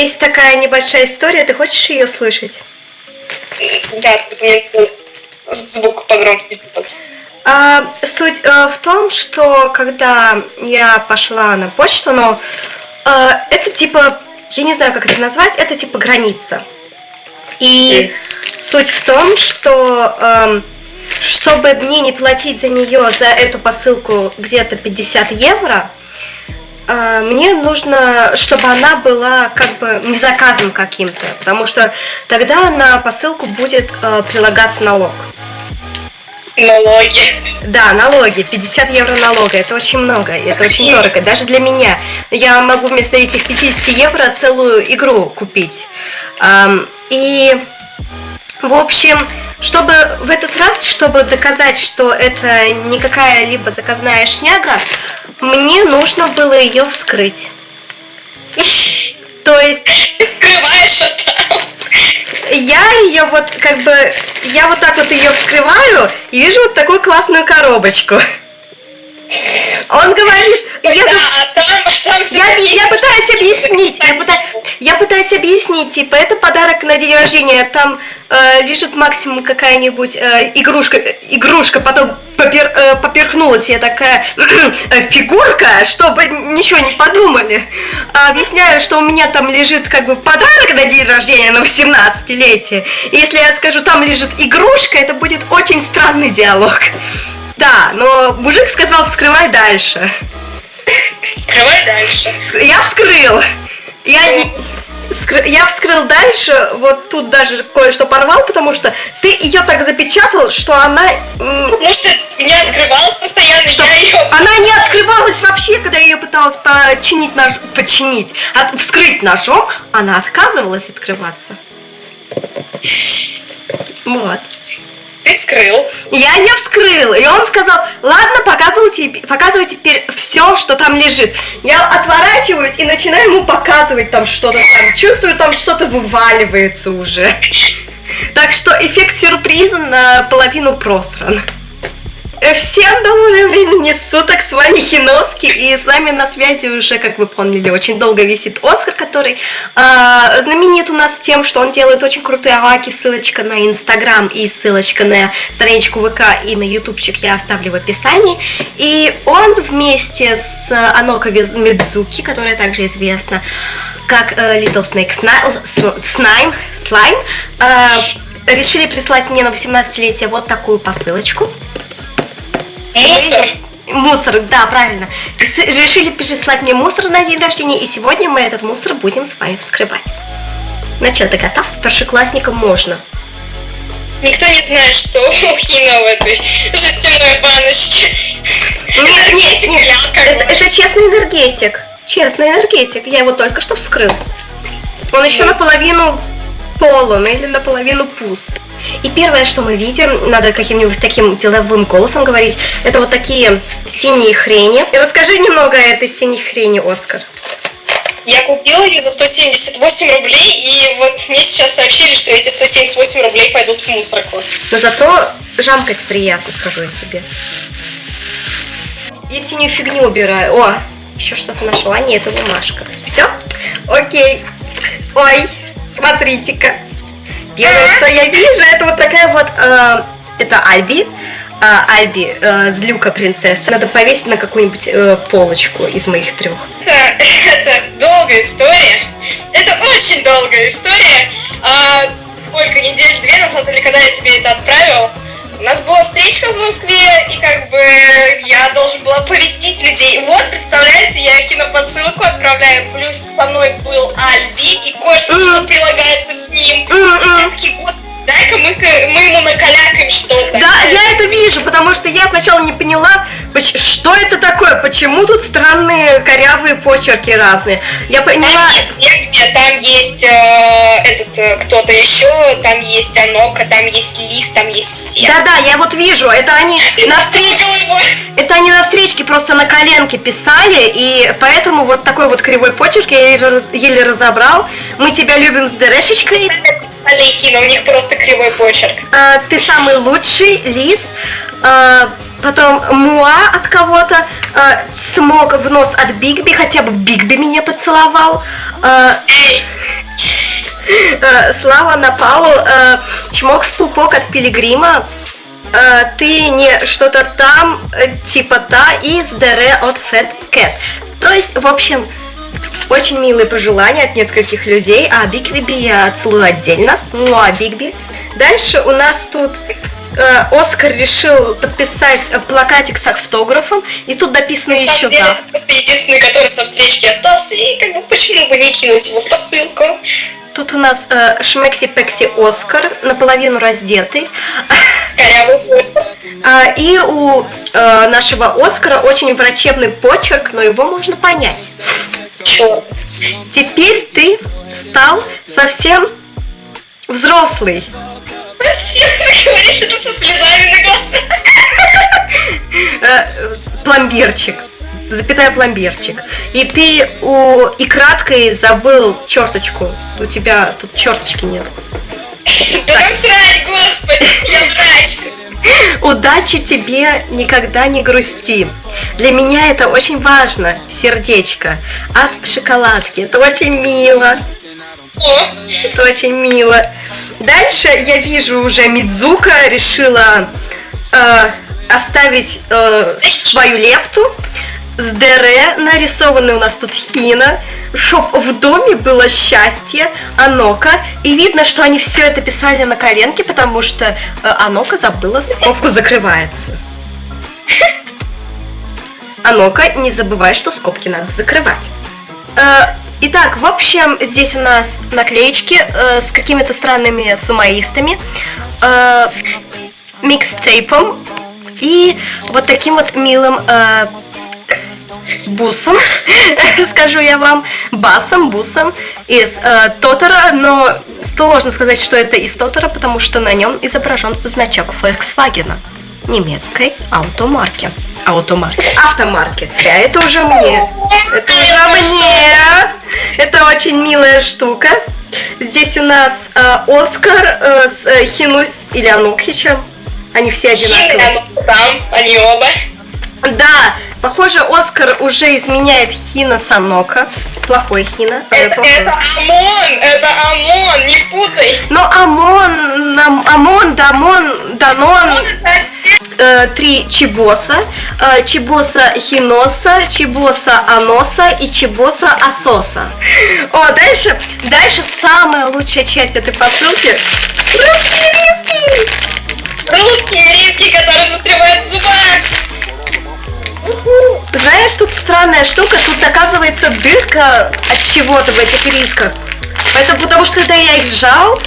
Есть такая небольшая история, ты хочешь ее слышать? Да, мне звук погромче. А, суть а, в том, что когда я пошла на почту, но а, это типа, я не знаю, как это назвать, это типа граница. И mm. суть в том, что а, чтобы мне не платить за нее, за эту посылку где-то 50 евро, мне нужно, чтобы она была как бы не заказом каким-то, потому что тогда на посылку будет э, прилагаться налог. Налоги. Да, налоги. 50 евро налога. Это очень много. Это очень дорого. Даже для меня. Я могу вместо этих 50 евро целую игру купить. И, в общем, чтобы в этот раз, чтобы доказать, что это не какая-либо заказная шняга, мне нужно было ее вскрыть. То есть... Ты вскрываешь это? Я ее вот как бы... Я вот так вот ее вскрываю и вижу вот такую классную коробочку. Он говорит, я, да, там, там я, я пытаюсь объяснить, я пытаюсь, я пытаюсь объяснить, типа, это подарок на день рождения, там э, лежит максимум какая-нибудь э, игрушка, игрушка, потом попер, э, поперхнулась я такая э, фигурка, чтобы ничего не подумали. А объясняю, что у меня там лежит как бы подарок на день рождения на 18-летие. Если я скажу, там лежит игрушка, это будет очень странный диалог. Да, но мужик сказал, вскрывай дальше. Вскрывай дальше. Я вскрыл. Я, вскры... я вскрыл дальше, вот тут даже кое-что порвал, потому что ты ее так запечатал, что она... Потому что не открывалась постоянно, что... я ее... Она не открывалась вообще, когда я ее пыталась починить, нож... починить, от... вскрыть ножом, она отказывалась открываться. Вот ты вскрыл. Я ее вскрыл, и он сказал, ладно, показывайте, показывайте теперь все, что там лежит. Я отворачиваюсь и начинаю ему показывать там что-то там, чувствую, там что-то вываливается уже. Так что эффект сюрприза наполовину просран. Э, всем доброго времени суток, с вами Хиновский, и с вами на связи уже, как вы поняли, очень долго висит Оскар, который э, знаменит у нас тем, что он делает очень крутые аваки, ссылочка на Инстаграм и ссылочка на страничку ВК и на Ютубчик я оставлю в описании, и он вместе с Аноко Медзуки, которая также известна как э, Little Snake Slime, Slime э, решили прислать мне на 18-летие вот такую посылочку. Мусор. Мусор, да, правильно. Решили прислать мне мусор на день рождения, и сегодня мы этот мусор будем с вами вскрывать. Ну что, ты готов? Старшеклассникам можно. Никто не знает, что у Хина в этой жестяной баночке. Нет, нет, нет. Это, это честный энергетик. Честный энергетик. Я его только что вскрыл. Он еще наполовину полон или наполовину пуст. И первое, что мы видим, надо каким-нибудь таким деловым голосом говорить, это вот такие синие хрени. И расскажи немного о этой синей хрени, Оскар. Я купила ее за 178 рублей, и вот мне сейчас сообщили, что эти 178 рублей пойдут в мусорку. Но зато жамкать приятно, скажу я тебе. Я синюю фигню убираю. О, еще что-то нашла. Не, это бумажка. Все? Окей. Ой, смотрите-ка. Первое, что я вижу, это вот такая вот, э, это Альби, э, Альби, э, злюка принцесса. Надо повесить на какую-нибудь э, полочку из моих трех. Это, это долгая история. Это очень долгая история. А, сколько, недель две назад, или когда я тебе это отправил, у нас была встречка в Москве, и как бы я должен был оповестить людей. Вот, представляете, я посылку отправляю, плюс со мной был Альби, и кое-что, что прилагается с ним. И все такие, господи, дай-ка мы, мы ему накалякаем что-то. Да, я это вижу, потому что я сначала не поняла, что это такое, почему тут странные корявые почерки разные. Я поняла... Там есть там есть э, этот э, кто-то еще, там есть Анока, там есть Лис, там есть все. Да-да, я вот вижу, это они на встрече... Это они на встречке просто на коленке писали, и поэтому вот такой вот кривой почерк я еле разобрал. Мы тебя любим с дырешечкой. Олехина, у них просто кривой почерк. А, ты самый лучший, Лис. А, Потом Муа от кого-то, э, смог в нос от Бигби, хотя бы Бигби меня поцеловал. Эй, э, Слава Напалу, э, чмок в пупок от Пилигрима. Э, ты не что-то там, типа та, и с Дере от Fat Cat. То есть, в общем, очень милые пожелания от нескольких людей, а Бигби я целую отдельно. Ну, а Бигби. Дальше у нас тут э, Оскар решил подписать э, плакатик с автографом, и тут написано на еще деле, это просто единственный, который со встречки остался, и как бы почему бы не кинуть его в посылку? Тут у нас э, Шмекси-Пекси Оскар, наполовину раздетый. А, и у э, нашего Оскара очень врачебный почерк, но его можно понять. Чёрт. Теперь ты стал совсем взрослый. Совсем ты говоришь это со слезами на глазах. Э, пломбирчик. Запятая пломбирчик. И ты у и краткой забыл черточку. У тебя тут черточки нет. Да насрать, господи, я врач. Удачи тебе никогда не грусти. Для меня это очень важно, сердечко. От шоколадки. Это очень мило. Это очень мило. Дальше я вижу уже Мидзука решила э, оставить э, свою лепту. С ДР нарисованы у нас тут Хина, чтоб в доме было счастье, Анока. И видно, что они все это писали на коленке, потому что э, Анока забыла, скобку закрывается. Анока, не забывай, что скобки надо закрывать. Э, Итак, в общем, здесь у нас наклеечки э, с какими-то странными сумаистами, э, микстейпом и вот таким вот милым э, бусом, скажу я вам, басом, бусом из э, Тотора, но сложно сказать, что это из Тотора, потому что на нем изображен значок Volkswagen немецкой аутомарки. Аутомарки. Автомарки. А это уже мне. Это уже мне. Это очень милая штука. Здесь у нас э, Оскар э, с э, Хину или Анокхичем. Они все одинаковые. Хина, там, они оба. Да, похоже, Оскар уже изменяет Хина Санока. Плохой Хина. Это, плохой. это ОМОН, это ОМОН, не путай. Но Амон, нам- Амон, Дамон, Данон, э, три Чебоса, э, Чебоса Хиноса, Чебоса Аноса и Чебоса Асоса. О, дальше, дальше самая лучшая часть этой посылки. Русские риски! русские риски, которые застревают в зубах. Знаешь, тут странная штука, тут оказывается дырка от чего-то в этих рисках. Это потому что это я их сжал,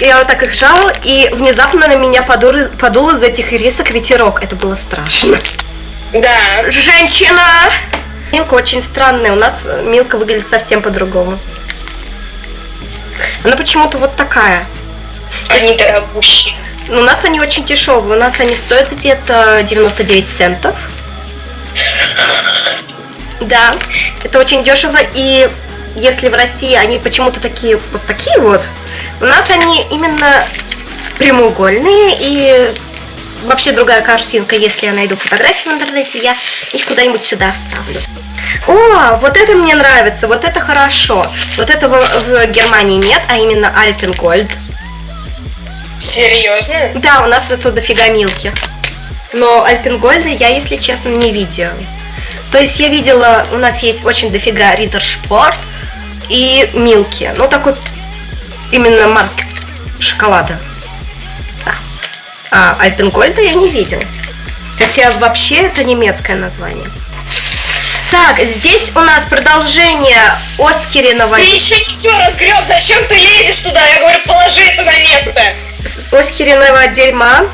я вот так их сжал, и внезапно на меня подул, подул из этих рисок ветерок. Это было страшно. Да, Женщина! Милка очень странная, у нас э, Милка выглядит совсем по-другому. Она почему-то вот такая. они дорогущие. Но у нас они очень дешевые, у нас они стоят где-то 99 центов. Да, это очень дешево, и если в России они почему-то такие вот такие вот, у нас они именно прямоугольные и вообще другая картинка, если я найду фотографии в интернете, я их куда-нибудь сюда вставлю. О, вот это мне нравится, вот это хорошо. Вот этого в Германии нет, а именно Альпенгольд. Серьезно? Да, у нас это дофига милки. Но Альпенгольда я, если честно, не видела. То есть я видела, у нас есть очень дофига Риттер Шпорт и Милки. Ну, такой именно марки шоколада. Да. А Альпенгольда я не видела. Хотя вообще это немецкое название. Так, здесь у нас продолжение Оскариного... Ты еще не все разгреб, зачем ты лезешь туда? Я говорю, положи это на место. Оскариного дерьма.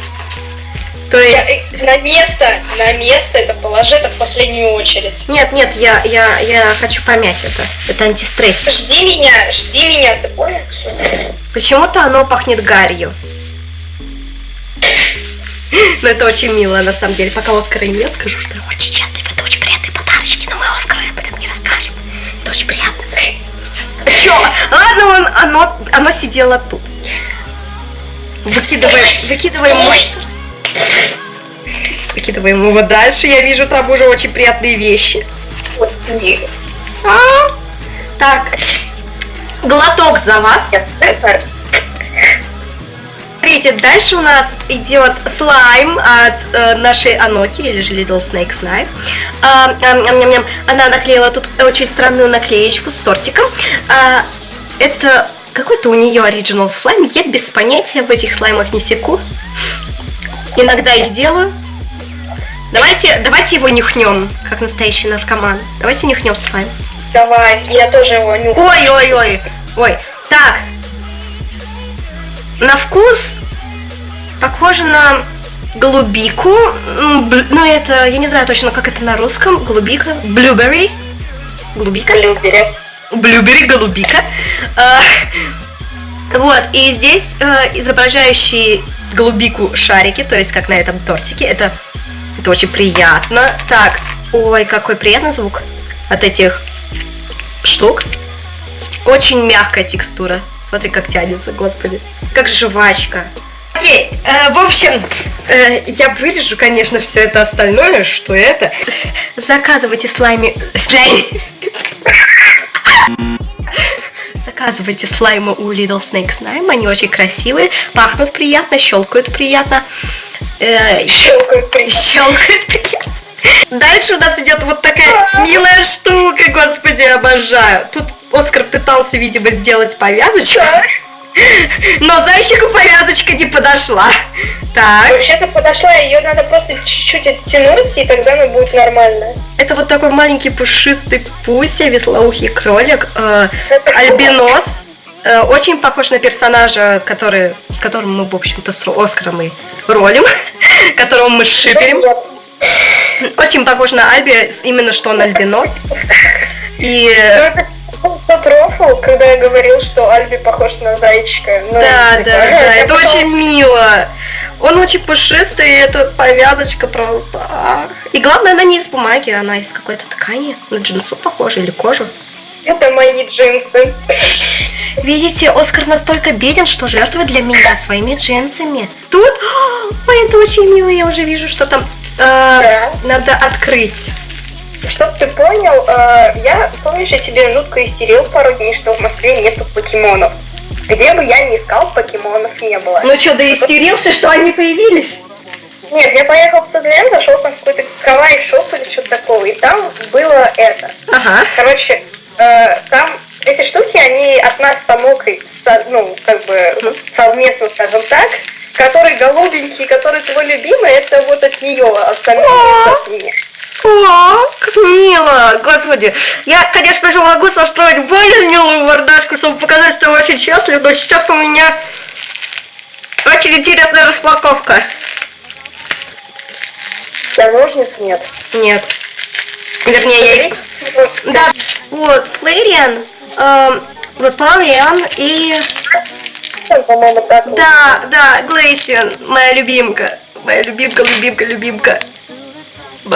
То Я- есть... на место, на место это положи это в последнюю очередь. Нет, нет, я, я, я хочу помять это. Это антистресс. Жди меня, жди меня, ты понял? Почему-то оно пахнет гарью. Но это очень мило, на самом деле. Пока Оскара нет, скажу, что очень счастлив. Это очень приятные подарочки, но мы Оскару об этом не расскажем. Это очень приятно. Чё? Ладно, он, оно, оно сидело тут. Выкидываем, выкидываем Стой! мусор. Выкидываем его дальше. Я вижу там уже очень приятные вещи. А, так, глоток за вас. Смотрите, дальше у нас идет слайм от э, нашей Аноки, или же Little Snake Slime. А, ам, ам, ням, ням. Она наклеила тут очень странную наклеечку с тортиком. А, это какой-то у нее оригинал слайм. Я без понятия в этих слаймах не секу. Иногда их делаю. Давайте, давайте его нюхнем, как настоящий наркоман. Давайте нюхнем слайм. Давай, я тоже его нюхаю. Ой, ой, ой, ой. Так. На вкус похоже на голубику. Ну, это, я не знаю точно, как это на русском. Голубика. Блюберри. Голубика. Блюбери. Блюбери, голубика. А, Вот, и здесь э, изображающие голубику шарики, то есть как на этом тортике. Это, это очень приятно. Так, ой, какой приятный звук от этих штук. Очень мягкая текстура. Смотри, как тянется, господи. Как жвачка. Окей, э, в общем, э, я вырежу, конечно, все это остальное, что это. Заказывайте слайми... Слайми... Заказывайте слаймы у Little Snake Slime, они очень красивые, пахнут приятно, щелкают приятно. Э, Щелкает при- Щелкает приятно. Дальше у нас идет вот такая милая штука, господи, обожаю. Тут Оскар пытался, видимо, сделать повязочку, но зайчику повязочка не подошла. Так, Вообще-то подошла, ее надо просто чуть-чуть оттянуть, и тогда она будет нормально. это вот такой маленький пушистый пуся, веслоухий кролик, э, альбинос. Э, очень похож на персонажа, который, с которым мы, в общем-то, с Оскаром и ролим, которого мы шиперим. Очень похож на Альби, именно что он альбинос. И Тот рофл, когда я говорил, что Альби похож на зайчика. Ну, да, типа, да, да, это потом- очень мило. Он очень пушистый, и эта повязочка просто. ах. И главное, она не из бумаги, она из какой-то ткани. На джинсу похожа или кожу. Это мои джинсы. Видите, Оскар настолько беден, что жертвует для меня своими джинсами. Тут, ой, это очень мило, я уже вижу, что там э, Да. надо открыть. Чтоб ты понял, э, я, помнишь, я тебе жутко истерил пару дней, что в Москве нету покемонов. Где бы я ни искал, покемонов не было. Ну что, да истерился, что они появились? Нет, я поехал в ЦДМ, зашел там в какой-то кавай шоп или что-то такого, и там было это. Ага. Короче, э, там эти штуки, они от нас с Амокой, со- ну, как бы совместно, скажем так, который голубенький, который твой любимый, это вот от нее, остальное это от меня. О, как мило, господи. Я, конечно же, могу состроить более милую мордашку, чтобы показать, что я очень счастлив, но сейчас у меня очень интересная распаковка. У тебя ножниц нет. Нет. Вернее, я... Да, вот, Флэриан, эм, Вапариан и... Да, да, Глейсиан, моя любимка. Моя любимка, любимка, любимка.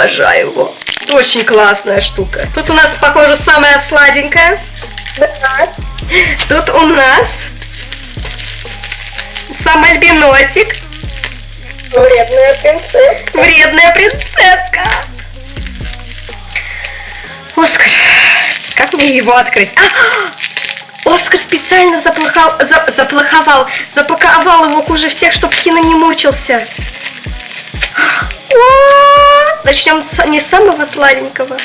Обожаю его. Очень классная штука. Тут у нас, похоже, самая сладенькая. Да. Тут у нас сам альбиносик, Вредная принцесса. вредная принцесска. Оскар, как мне его открыть? А, Оскар специально заплохал, за- заплоховал, запаковал его хуже всех, чтобы Кина не мучился. О, Начнем с, не с самого сладенького.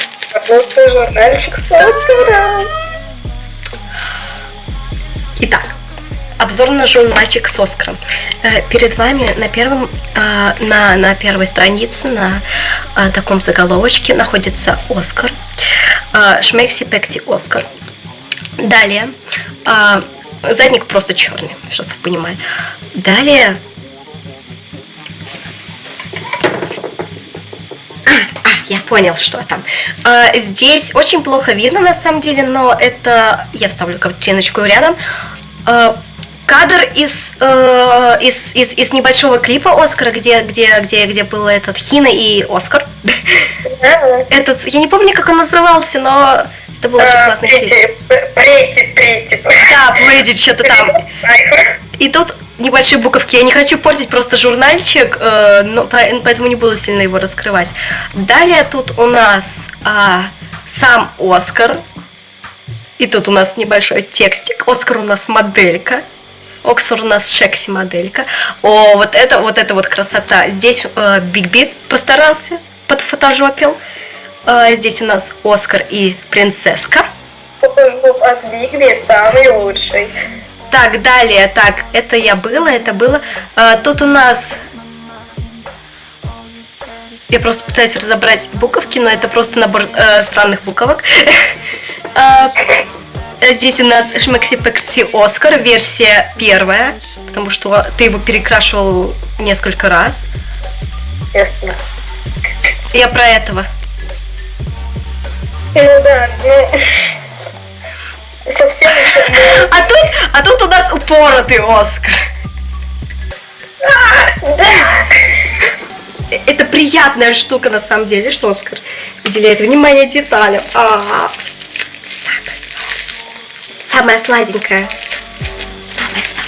Ну ты журнальчик с Оскаром. Итак, обзор на журнальчик с Оскаром. Э, Перед вами на первом, э, на, на первой странице, на э, таком заголовочке находится Оскар. Э, Шмекси Пекси Оскар. Далее, задник просто черный, чтобы вы понимали. Далее, я понял, что там. А, здесь очень плохо видно на самом деле, но это я вставлю картиночку рядом. А, кадр из, э, из, из, из небольшого клипа Оскара, где, где, где, где был этот Хина и Оскар. Этот, я не помню, как он назывался, но это был очень А, классный клип. Да, Брэдит что-то там. И тут небольшие буковки. Я не хочу портить просто журнальчик, э, но по- поэтому не буду сильно его раскрывать. Далее тут у нас а, сам Оскар. И тут у нас небольшой текстик. Оскар у нас моделька. Оксфор у нас Шекси моделька. О, вот это, вот это вот красота. Здесь э, Биг Бит постарался, подфотожопил. Э, здесь у нас Оскар и принцесска. Фотошоп от Бигби самый лучший. Так, далее, так, это я было, это было. А, тут у нас... Я просто пытаюсь разобрать буковки, но это просто набор э, странных буковок. А, Здесь у нас Шмекси Пекси Оскар, версия первая, потому что ты его перекрашивал несколько раз. Естественно. Я про этого. Ну да, ну... Совсем еще... А тут, а тут у нас упоротый Оскар. Э, Это приятная штука на самом деле, что Оскар уделяет внимание деталям. А, так. Самая сладенькая. Самая-самая.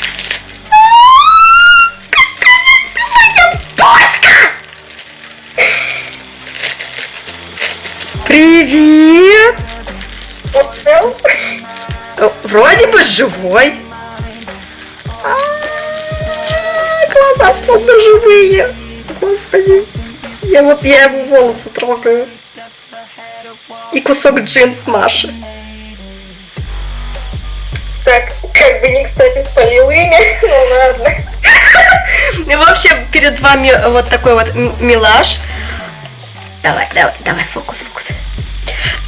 Привет! Э, Вроде бы живой. А, Глаза словно живые. Господи. Я вот я его волосы трогаю. И кусок джинс Маши. Так, как бы не кстати спалил имя, ну ладно. И в общем, перед вами вот такой вот м- милаш. Давай, давай, давай, фокус, фокус.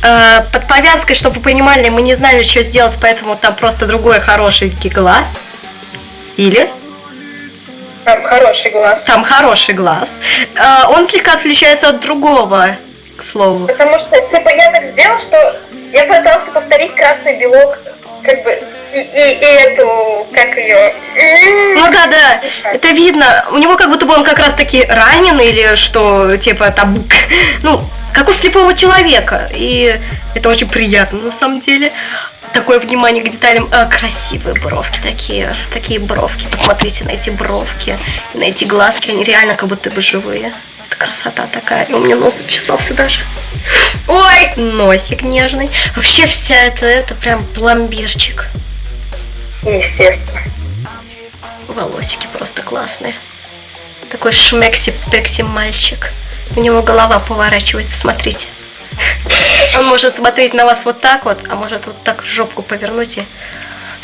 Э, Под повязкой, чтобы вы понимали, мы не знали, что сделать, поэтому там просто другой хорошенький глаз. Или Там хороший глаз. там хороший глаз. Э, Он слегка отличается от другого, к слову. Потому что, типа, я так сделал, что я пытался повторить красный белок, как бы, и, и- и эту, как ее... Ну да, да, это видно. У него как будто бы он как раз таки ранен или что, типа там, ну, как у слепого человека. И это очень приятно на самом деле. Такое внимание к деталям. А, красивые бровки такие, такие бровки. Посмотрите на эти бровки и на эти глазки. Они реально как будто бы живые. Это красота такая. И у меня нос чесался даже. Ой, носик нежный. Вообще вся это, это прям пломбирчик. Естественно. Волосики просто классные. Такой шмекси-пекси мальчик. У него голова поворачивается, смотрите. Он может смотреть на вас вот так вот, а может вот так жопку повернуть и...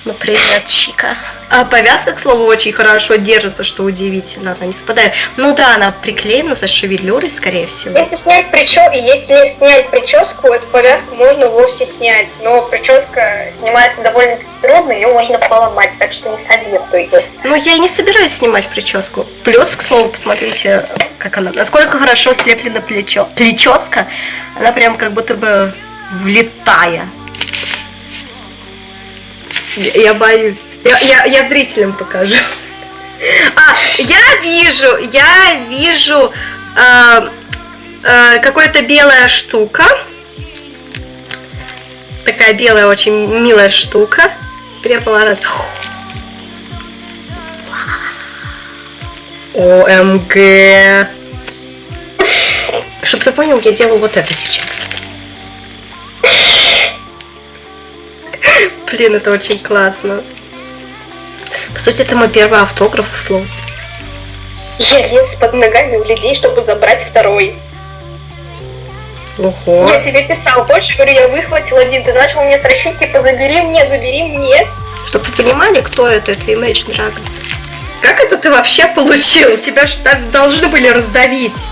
Ну, привет, Чика. А повязка, к слову, очень хорошо держится, что удивительно. Она не спадает. Ну да, она приклеена за шевелюрой, скорее всего. Если снять прическу, если снять прическу, эту повязку можно вовсе снять. Но прическа снимается довольно трудно, ее можно поломать, так что не советую. Ну, я и не собираюсь снимать прическу. Плюс, к слову, посмотрите, как она, насколько хорошо слеплена плечо. Плеческа, она прям как будто бы влетая. Я, я боюсь. Я, я, я зрителям покажу. А, я вижу, я вижу а, а, какая-то белая штука. Такая белая, очень милая штука. Теперь ОМГ. Чтобы ты понял, я делаю вот это сейчас. Блин, это очень классно. По сути, это мой первый автограф, к слову. Я лез под ногами у людей, чтобы забрать второй. Ого. Я тебе писал, больше говорю, я выхватил один, ты начал мне строчить, типа, забери мне, забери мне. Чтобы вы понимали, кто это, это Imagine Dragons. Как это ты вообще получил? Тебя же так должны были раздавить.